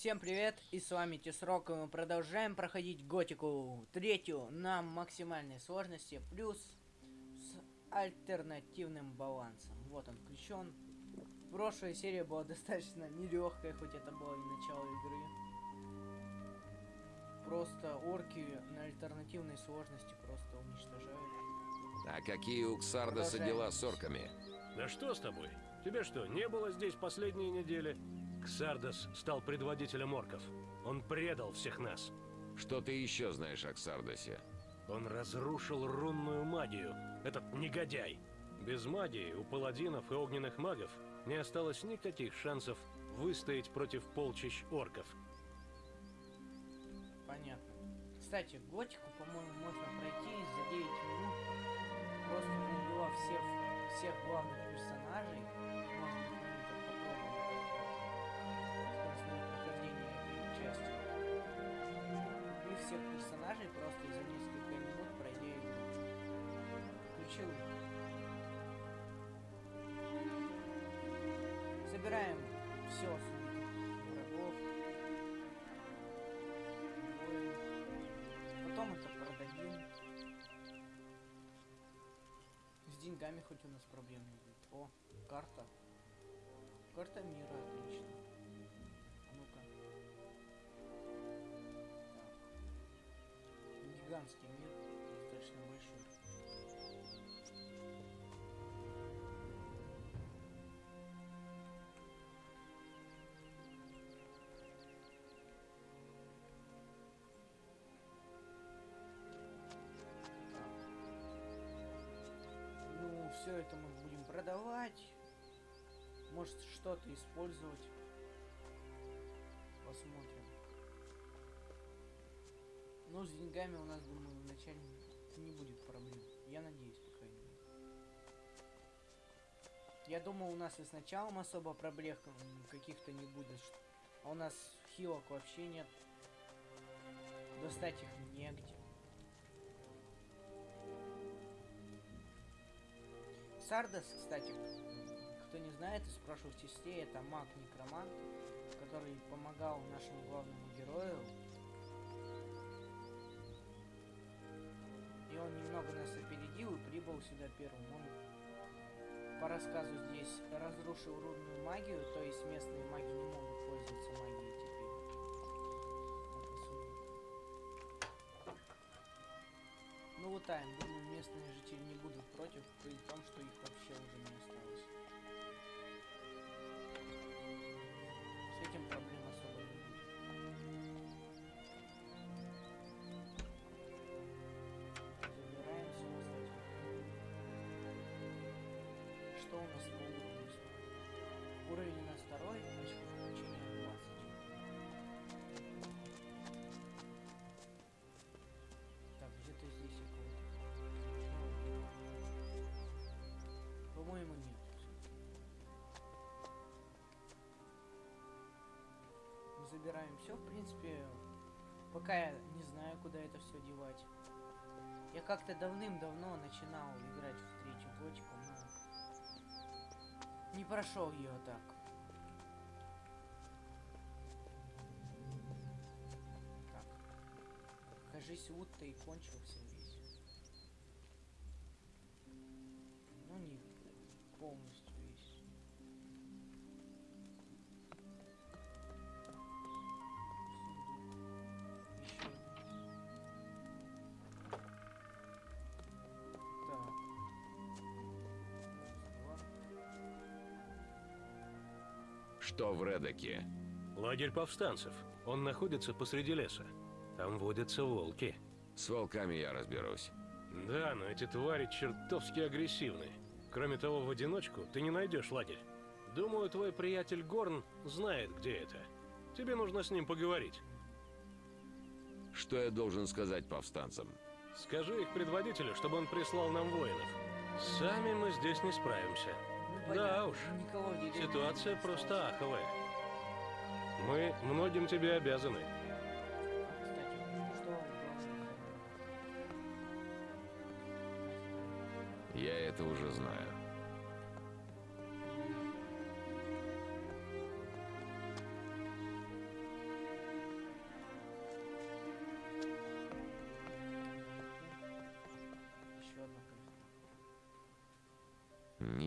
Всем привет, и с вами Тесрок, и мы продолжаем проходить Готику третью на максимальной сложности, плюс с альтернативным балансом. Вот он включен. Прошлая серия была достаточно нелегкая, хоть это было и начало игры. Просто орки на альтернативной сложности просто уничтожают. А какие у Ксардоса дела с орками? Да что с тобой? Тебе что, не было здесь последние недели? Ксардос стал предводителем орков. Он предал всех нас. Что ты еще знаешь о Ксардосе? Он разрушил рунную магию. Этот негодяй. Без магии у паладинов и огненных магов не осталось никаких шансов выстоять против полчищ орков. Понятно. Кстати, Готику, по-моему, можно пройти за 9 минут, просто убивав всех, всех главных персонажей. Можно персонажей просто за несколько минут пройдя игру. Включил. Собираем все врагов. Воин. Потом это продадим. С деньгами хоть у нас проблем не будет. О, карта. Карта мира, отлично. Гигантский мир, достаточно большой. Ну, все это мы будем продавать. Может, что-то использовать. Ну, с деньгами у нас, думаю, вначале не будет проблем. Я надеюсь, по крайней мере. Я думаю, у нас и с началом особо проблем каких-то не будет. А у нас хилок вообще нет. Достать их негде. Сардас, кстати, кто не знает, из прошлых частей это маг-некромант, который помогал нашему главному герою. Прибыл сюда первым. Он, по рассказу здесь, разрушил рудную магию, то есть местные маги не могут пользоваться магией теперь. Ну вот так, думаю, местные жители не будут против, при том, что их вообще уже не осталось. С этим проблем Уровень у нас второй, очко включения 20. Так, где-то здесь встречал. По-моему, нет. Мы забираем все, в принципе, пока я не знаю, куда это все девать. Я как-то давным-давно начинал играть в не прошел ее так. Так. Кажись, Утто и кончился Что в Редоке? Лагерь повстанцев. Он находится посреди леса. Там водятся волки. С волками я разберусь. Да, но эти твари чертовски агрессивны. Кроме того, в одиночку ты не найдешь лагерь. Думаю, твой приятель Горн знает, где это. Тебе нужно с ним поговорить. Что я должен сказать повстанцам? Скажи их предводителю, чтобы он прислал нам воинов. Сами мы здесь не справимся. Ну, Да уж, Ситуация просто аховая. Мы многим тебе обязаны. Кстати, что главное? Я это уже знаю.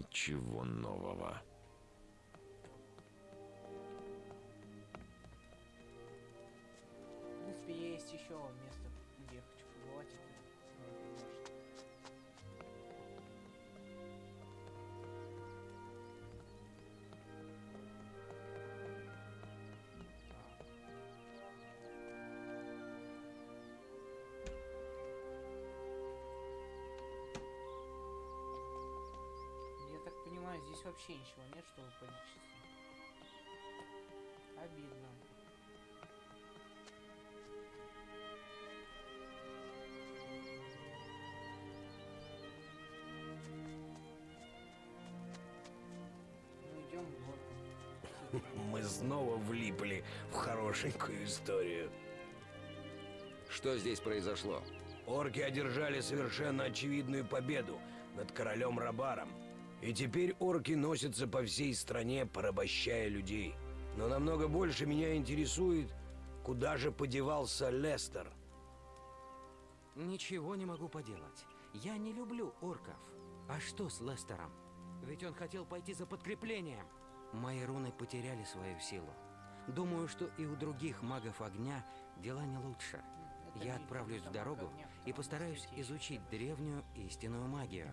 Ничего нового. Есть еще место, вообще ничего нет, чтобы полечиться. Обидно. Ну идем в горку. Мы снова влипли в хорошенькую историю. Что здесь произошло? Орки одержали совершенно очевидную победу над королем Рабаром. И теперь орки носятся по всей стране, порабощая людей. Но намного больше меня интересует, куда же подевался Лестер. Ничего не могу поделать. Я не люблю орков. А что с Лестером? Ведь он хотел пойти за подкреплением. Мои руны потеряли свою силу. Думаю, что и у других магов огня дела не лучше. Я отправлюсь в дорогу и постараюсь изучить древнюю истинную магию.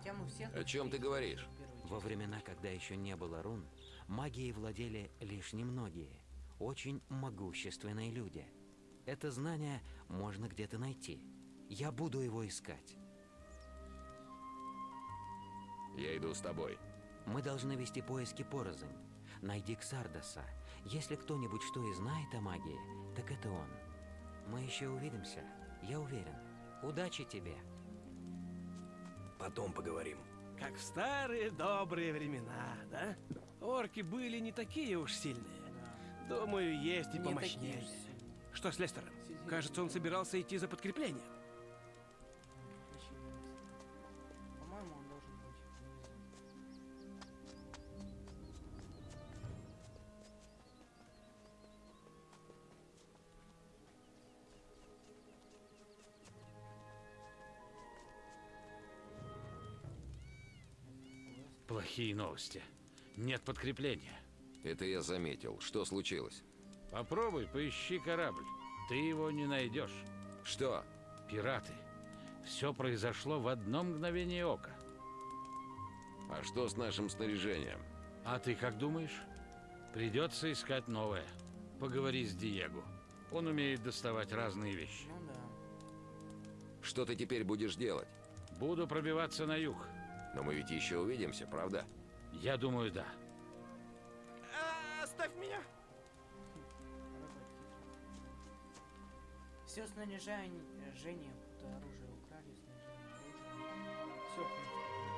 О чем ты говоришь? Во времена, когда еще не было рун, магией владели лишь немногие, очень могущественные люди. Это знание можно где-то найти. Я буду его искать. Я иду с тобой. Мы должны вести поиски порознь. Найди Ксардоса. Если кто-нибудь что и знает о магии, так это он. Мы еще увидимся, я уверен. Удачи тебе. Потом поговорим. Как в старые добрые времена, да? Орки были не такие уж сильные. Думаю, есть и Не помощнее. Что с Лестером? Кажется, он собирался идти за подкреплением. Плохие новости. Нет подкрепления. Это я заметил. Что случилось? Попробуй, поищи корабль. Ты его не найдешь. Что? Пираты. Все произошло в одно мгновение ока. А что с нашим снаряжением? А ты как думаешь? Придется искать новое. Поговори с Диего. Он умеет доставать разные вещи. Ну да. Что ты теперь будешь делать? Буду пробиваться на юг. Но мы ведь еще увидимся, правда? Я думаю, да. оставь меня! Все снаряжение, будто оружие украли, снаряжение оружие. Все,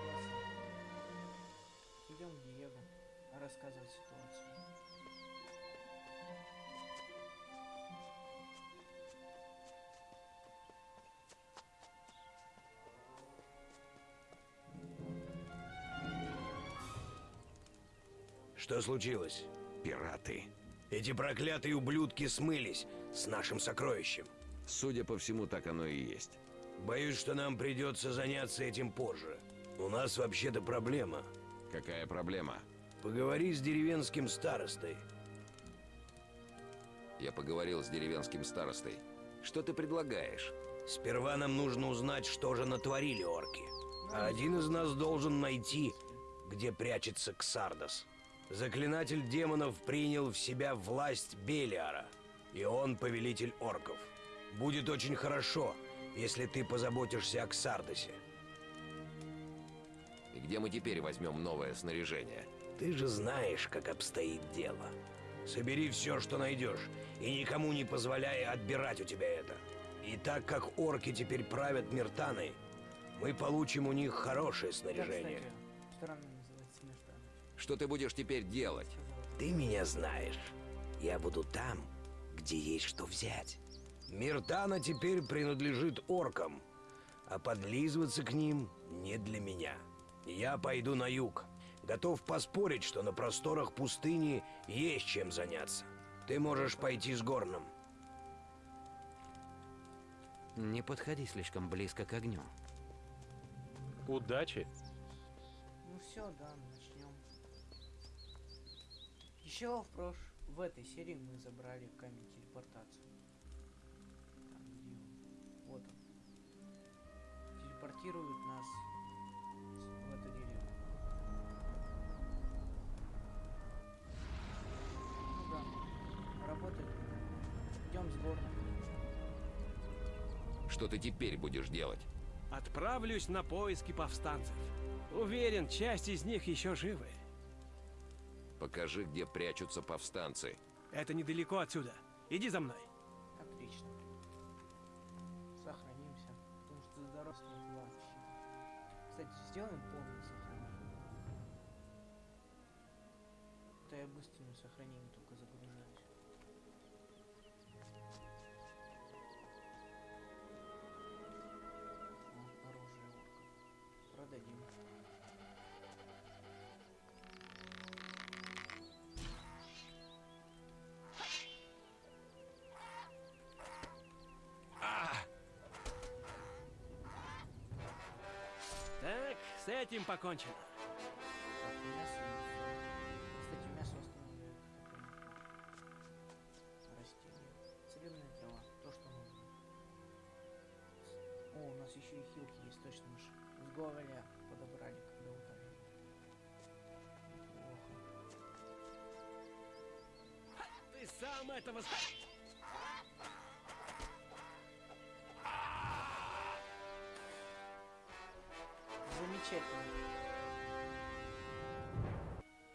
классно. Идем к Диего рассказывать ситуацию. Что случилось? Пираты. Эти проклятые ублюдки смылись с нашим сокровищем. Судя по всему, так оно и есть. Боюсь, что нам придется заняться этим позже. У нас вообще-то проблема. Какая проблема? Поговори с деревенским старостой. Я поговорил с деревенским старостой. Что ты предлагаешь? Сперва нам нужно узнать, что же натворили орки. А один из нас должен найти, где прячется Ксардос. Заклинатель демонов принял в себя власть Белиара, и он повелитель орков. Будет очень хорошо, если ты позаботишься о Ксардосе. И где мы теперь возьмем новое снаряжение? Ты же знаешь, как обстоит дело. Собери все, что найдешь, и никому не позволяй отбирать у тебя это. И так как орки теперь правят Миртаной, мы получим у них хорошее Да, снаряжение. кстати, называется смерть. Что ты будешь теперь делать? Ты меня знаешь. Я буду там, где есть что взять. Миртана теперь принадлежит оркам, а подлизываться к ним не для меня. Я пойду на юг. Готов поспорить, что на просторах пустыни есть чем заняться. Ты можешь пойти с Горном. Не подходи слишком близко к огню. Удачи. Ну все, да. Еще в прош... в этой серии мы забрали камень телепортации. Там, где он? Вот он. Телепортирует нас в эту деревню. Ну да, работает. Идем с горна. Что ты теперь будешь делать? Отправлюсь на поиски повстанцев. Уверен, часть из них еще живы. Покажи, где прячутся повстанцы. Это недалеко отсюда. Иди за мной. Отлично. Сохранимся, потому что нет вообще. Кстати, сделаем полное сохранение. То я быстрым что нужно. С- О, у нас еще и хилки есть, точно мы с Гоголя подобрали, когда утонули. Плохо. Ты сам этого... Замечательно.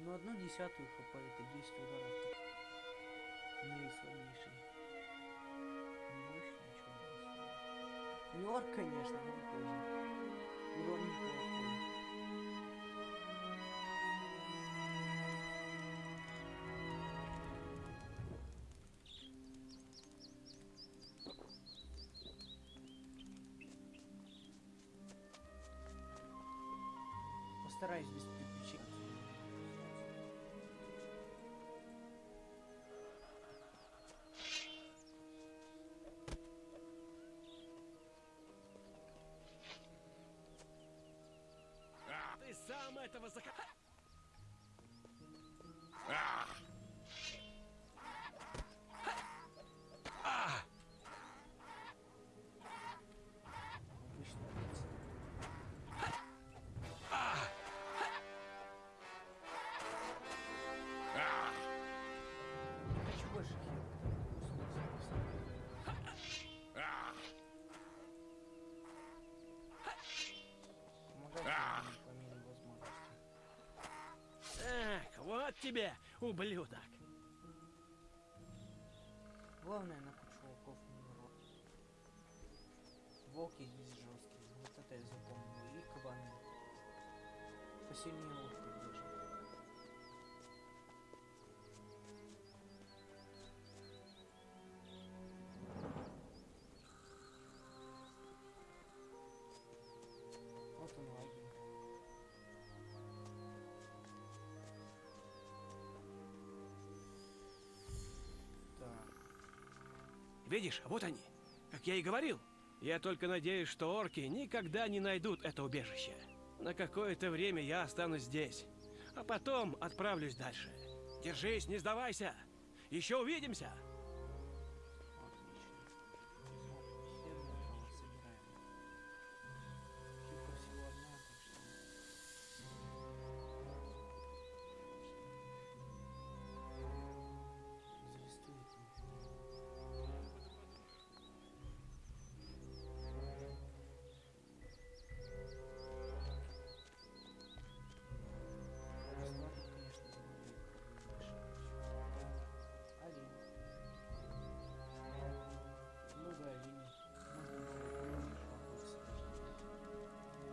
Ну, одну десятую хп это 10 ударов. Больше ничего не стоит. Нор, конечно, но тоже. Урон неплохой. Постараюсь без приключений. Ты сам этого зах... тебе, ублюдок. Главное на кучу волков не урод. Волки здесь жесткие, вот это я запомнил. И кабаны. Посильнее волков Видишь, вот они. Как я и говорил. Я только надеюсь, что орки никогда не найдут это убежище. На какое-то время я останусь здесь. А потом отправлюсь дальше. Держись, не сдавайся. Еще увидимся.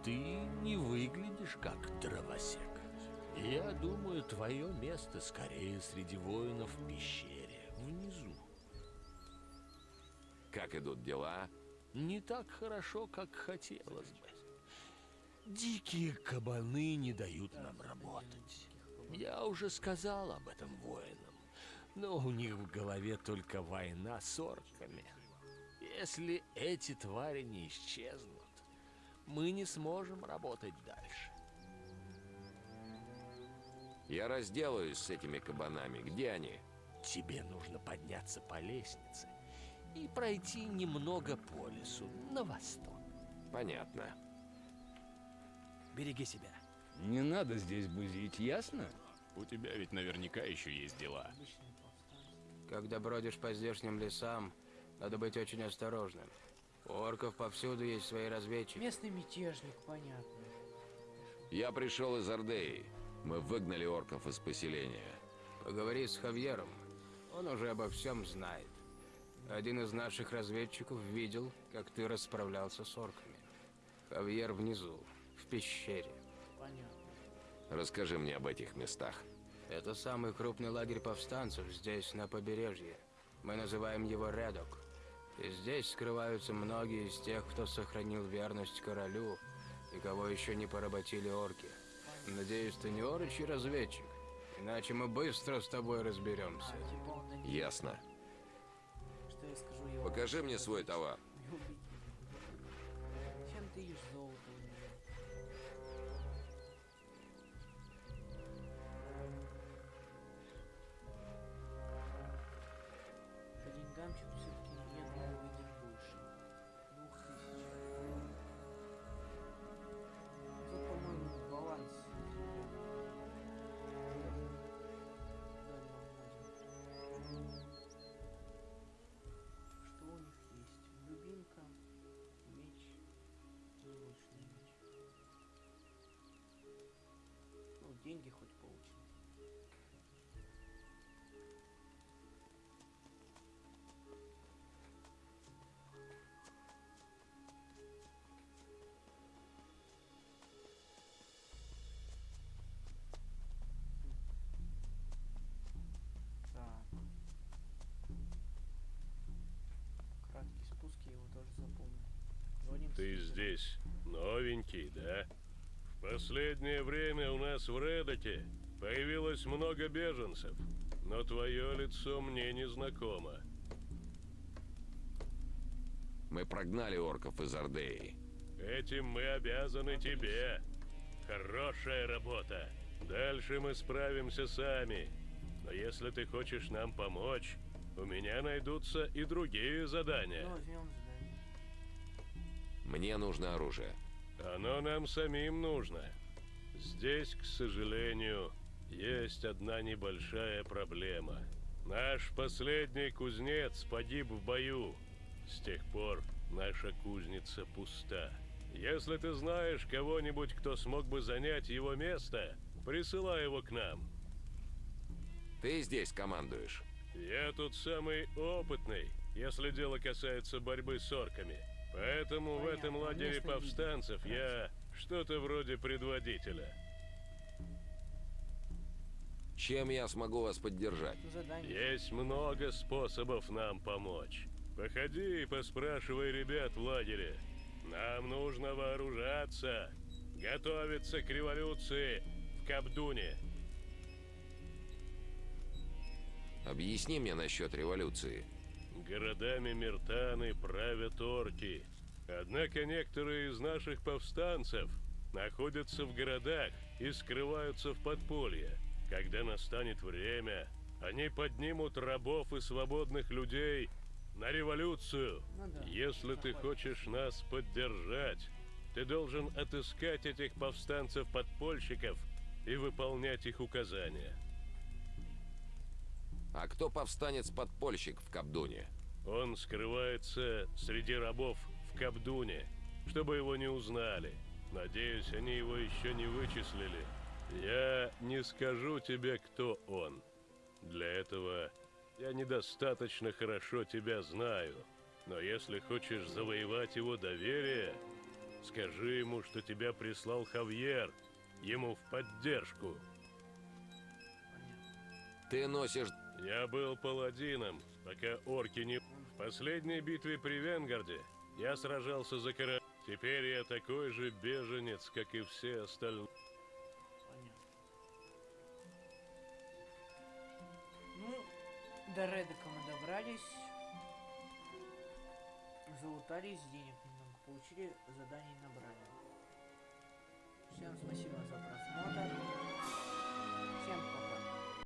Ты не выглядишь как дровосек. Я думаю, твое место скорее среди воинов в пещере, внизу. Как идут дела? Не так хорошо, как хотелось бы. Дикие кабаны не дают нам работать. Я уже сказал об этом воинам, но у них в голове только война с орками. Если эти твари не исчезнут, мы не сможем работать дальше. Я разделаюсь с этими кабанами. Где они? Тебе нужно подняться по лестнице и пройти немного по лесу на восток. Понятно. Береги себя. Не надо здесь бузить, ясно? У тебя ведь наверняка еще есть дела. Когда бродишь по здешним лесам, надо быть очень осторожным. У орков повсюду есть свои разведчики. Местный мятежник, понятно. Я пришел из Ордеи. Мы выгнали орков из поселения. Поговори с Хавьером. Он уже обо всем знает. Один из наших разведчиков видел, как ты расправлялся с орками. Хавьер внизу, в пещере. Понятно. Расскажи мне об этих местах. Это самый крупный лагерь повстанцев здесь, на побережье. Мы называем его Редок. И здесь скрываются многие из тех, кто сохранил верность королю и кого еще не поработили орки. Надеюсь, ты не орочий разведчик, иначе мы быстро с тобой разберемся. Ясно. Покажи мне свой товар. Деньги хоть получим. Ты здесь новенький, да? В последнее время у нас в Редоте появилось много беженцев, но твое лицо мне не знакомо. Мы прогнали орков из Ордеи. Этим мы обязаны тебе. Хорошая работа. Дальше мы справимся сами. Но если ты хочешь нам помочь, у меня найдутся и другие задания. Ну. Мне нужно оружие. Оно нам самим нужно. Здесь, к сожалению, есть одна небольшая проблема. Наш последний кузнец погиб в бою. С тех пор наша кузница пуста. Если ты знаешь кого-нибудь, кто смог бы занять его место, присылай его к нам. Ты здесь командуешь. Я тут самый опытный, если дело касается борьбы с орками. Поэтому в этом лагере повстанцев я что-то вроде предводителя. Чем я смогу вас поддержать? Есть много способов нам помочь. Походи и поспрашивай ребят в лагере. Нам нужно вооружаться, готовиться к революции в Кабдуне. Объясни мне насчет революции. Городами Миртаны правят орки. Однако некоторые из наших повстанцев находятся в городах и скрываются в подполье. Когда настанет время, они поднимут рабов и свободных людей на революцию. Ну да, Если ты хочешь нас поддержать, ты должен отыскать этих повстанцев-подпольщиков и выполнять их указания. А кто повстанец-подпольщик в Кабдуне? Он скрывается среди рабов в Кабдуне, чтобы его не узнали. Надеюсь, они его еще не вычислили. Я не скажу тебе, кто он. Для этого я недостаточно хорошо тебя знаю. Но если хочешь завоевать его доверие, скажи ему, что тебя прислал Хавьер, ему в поддержку. Ты носишь... Я был паладином, пока орки не... Последней битве при Венгарде я сражался за короля. Теперь я такой же беженец, как и все остальные. Ну, до Редека мы добрались. Залутались, денег немного получили, заданий набрали. Всем спасибо за просмотр.